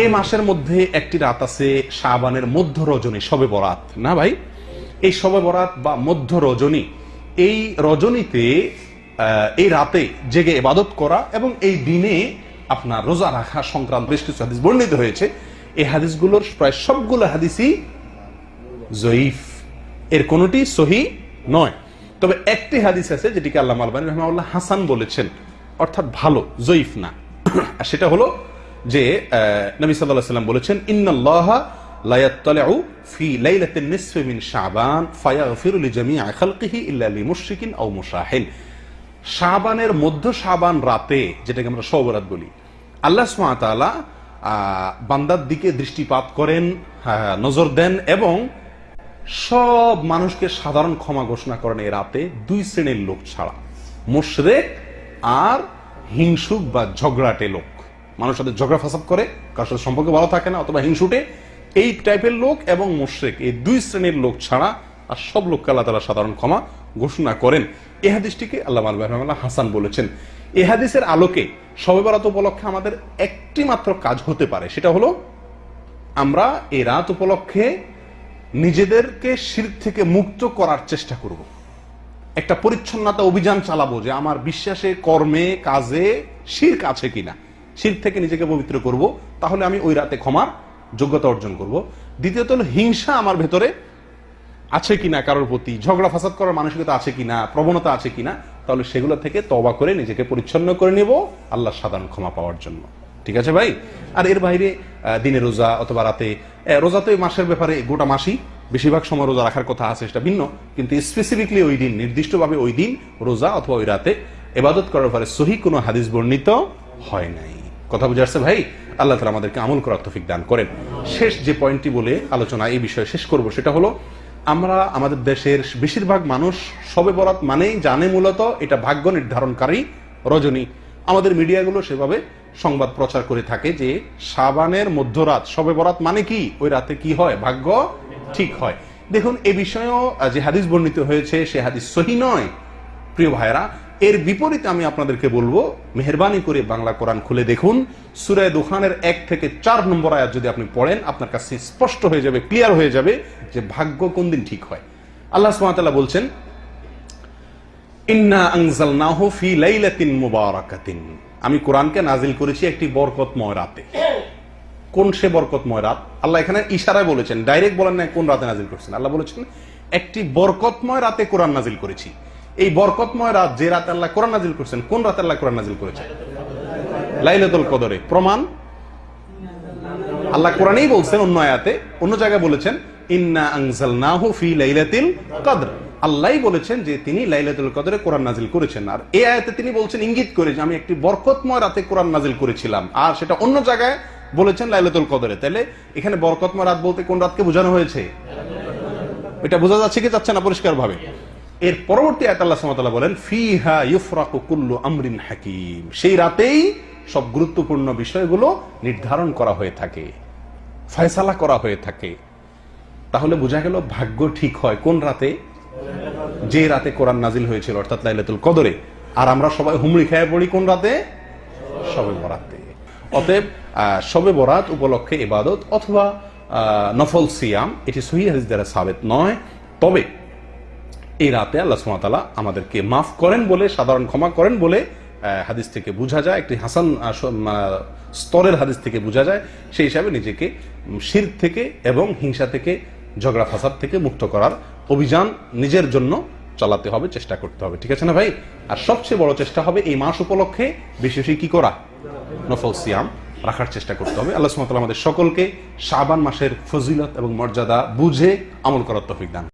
এই মাসের মধ্যে একটি রাত আছে শাবানের মধ্য রজনী সবে বরাত। না ভাই? এই সবে বরাত বা মধ্য রজনী, এই রজনীতে এই রাতে জেগে ইবাদত করা এবং এই দিনে আপনার রোজা রাখা সংক্রান্ত বেশ কিছু হাদিস বর্ণিত হয়েছে। এই হাদিসগুলোর প্রায় সবগুলো হাদিসই জয়ীফ। এর কোনটি সহি নয়। তবে একটি হাদিস আছে যেটিকে আল্লাহ আলবানী রহমাউল্লাহ হাসান বলেছেন, অর্থাৎ ভালো, জয়ীফ না। আর সেটা হলো যে নবী সাল্লাহ সাল্লাম বলেছেন ইয়াত্তালিউ ফি মধ্য রাতে, যেটাকে আমরা বলি বান্দার দিকে দৃষ্টিপাত করেন নজর দেন এবং সব মানুষকে সাধারণ ক্ষমা ঘোষণা করেন এই রাতে দুই শ্রেণির লোক ছাড়া, মুশরেক আর হিংসুক বা ঝগড়াটে লোক। মানুষ সাথে ঝগড়া ফাসাদ করে, কারোর সাথে সম্পর্ক ভালো থাকে না অথবা হিংসুটে, এই টাইপের লোক এবং মুশরেক এই দুই শ্রেণির লোক ছাড়া আর সব লোককে আল্লাহ তালা সাধারণ ক্ষমা ঘোষণা করেন। এই হাদিসটিকে আল্লাহ আল্লাহ হাসান বলেছেন। এই হাদিসের আলোকে সবে উপলক্ষে আমাদের একটি মাত্র কাজ হতে পারে, সেটা হলো আমরা এই রাত উপলক্ষে নিজেদেরকে শির থেকে মুক্ত করার চেষ্টা করব। একটা পরিচ্ছন্নতা অভিযান চালাবো যে আমার বিশ্বাসে, কর্মে, কাজে শির্ক আছে কিনা। শির থেকে নিজেকে পবিত্র করব, তাহলে আমি ওই রাতে ক্ষমার যোগ্যতা অর্জন করব। দ্বিতীয়ত হলো হিংসা আমার ভেতরে আছে কিনা, কারোর প্রতি ঝগড়া ফাসাদ করার মানসিকতা আছে কিনা, প্রবণতা আছে কিনা, তাহলে সেগুলো থেকে তবা করে নিজেকে পরিচ্ছন্ন করে নেব আল্লাহ সাধারণ ক্ষমা পাওয়ার জন্য। ঠিক আছে ভাই? আর এর বাইরে দিনে রোজা অথবা রাতে রোজা তো এই মাসের ব্যাপারে গোটা মাসই বেশিরভাগ সময় রোজা রাখার কথা আছে, সেটা ভিন্ন। কিন্তু স্পেসিফিকলি ওই দিন, নির্দিষ্টভাবে ওই দিন রোজা অথবা ওই রাতে এবাদত করার ব্যাপারে সহি কোনো হাদিস বর্ণিত হয় নাই। কথা বুঝে আসছে, ভাই, আল্লাহ তালা আমাদেরকে আমল করার তফিক দান করেন। শেষ যে পয়েন্টটি বলে আলোচনা এই বিষয়ে শেষ করব, সেটা হলো, আমরা আমাদের দেশের বেশিরভাগ মানুষ সবে বরাত মানেই জানে মূলত এটা ভাগ্য নির্ধারণকারী রজনী। আমাদের মিডিয়াগুলো সেভাবে সংবাদ প্রচার করে থাকে যে সাবানের মধ্যরাত সবে বরাত মানে কি? ওই রাতে কি হয়? ভাগ্য ঠিক হয়। দেখুন, এ বিষয়েও যে হাদিস বর্ণিত হয়েছে, সে হাদিস সহি নয়। প্রিয় ভাইরা এর বিপরীতে আমি আপনাদেরকে বলব, মেহরবানি করে বাংলা কোরআন খুলে দেখুন। সুরায় দুখানের এক থেকে চার নম্বর আয়াত যদি আপনি পড়েন, আপনার কাছে স্পষ্ট হয়ে যাবে ক্লিয়ার হয়ে যাবে যে ভাগ্য কোন দিন ঠিক হয়। আল্লাহ সুবহানাহু বলছেন আমি কোরআনকে নাজিল করেছি একটি বরকতময় রাতে। কোন সে বরকতময় রাত? আল্লাহ এখানে ইশারায় বলেছেন, ডাইরেক্ট বলেন না কোন রাতে নাজিল করছেন। আল্লাহ বলেছেন, একটি বরকতময় রাতে কোরআন নাজিল করেছি। এই বরকতময় রাত যে রাত আল্লাহ কোরআন নাজিল করছেন, কোন রাত আল্লাহ কোরআন নাজিল করেছেন? লাইলাতুল কদরে। প্রমাণ? আল্লাহ কোরআনেই বলছেন অন্য আয়াতে, অন্য জায়গায় বলেছেন, ইন্না আনজালনাহু ফি লাইলাতিল কদর। আল্লাহই বলেছেন যে তিনি লাইলাতুল কদরে কোরআন নাজিল করেছেন। আর এই আয়াতে তিনি বলছেন, ইঙ্গিত করে যে আমি একটি বরকতময় রাতে কোরআন নাজিল করেছিলাম। আর সেটা অন্য জায়গায় বলেছেন লাইলাতুল কদরে। তাহলে এখানে বরকতময় রাত বলতে কোন রাতকে বোঝানো হয়েছে? এটা বোঝা যাচ্ছে কি যাচ্ছে না পরিষ্কার ভাবে এর পরবর্তী আয়াত আল্লাহ সুবহানাহু ওয়া তাআলা বলেন, ফিহা ইউফরাকু কুল্লু আমরিন হাকিম। সেই রাতেই সব গুরুত্বপূর্ণ বিষয়গুলো নির্ধারণ করা হয়ে থাকে, ফয়সালা করা হয়ে থাকে। তাহলে বোঝা গেল ভাগ্য ঠিক হয় কোন রাতে? যে রাতে কোরআন নাজিল হয়েছিল, অর্থাৎ লাইলাতুল কদরে। আর আমরা সবাই হুমড়ি খেয়ে পড়ি কোন রাতে? সবে বরাতে। অতএব শবে বরাত উপলক্ষে ইবাদত অথবা নফল সিয়াম, এটি সহি হাদিস সাবেত নয়। তবে এই রাতে আল্লাহ সুমাতালা আমাদেরকে মাফ করেন বলে সাধারণ ক্ষমা করেন বলে হাদিস থেকে বোঝা যায় একটি হাসান আহ, স্তরের হাদিস থেকে বোঝা যায় সেই হিসাবে নিজেকে শির থেকে এবং হিংসা থেকে ঝগড়া ফাসাদ থেকে মুক্ত করার অভিযান নিজের জন্য চালাতে হবে চেষ্টা করতে হবে। ঠিক আছে না ভাই? আর সবচেয়ে বড় চেষ্টা হবে এই মাস উপলক্ষে বেশি বেশি কি করা? নফল সিয়াম রাখার চেষ্টা করতে হবে। আল্লাহ সুমাতালা আমাদের সকলকে শাবান মাসের ফজিলত এবং মর্যাদা বুঝে আমল করার তফিক দান।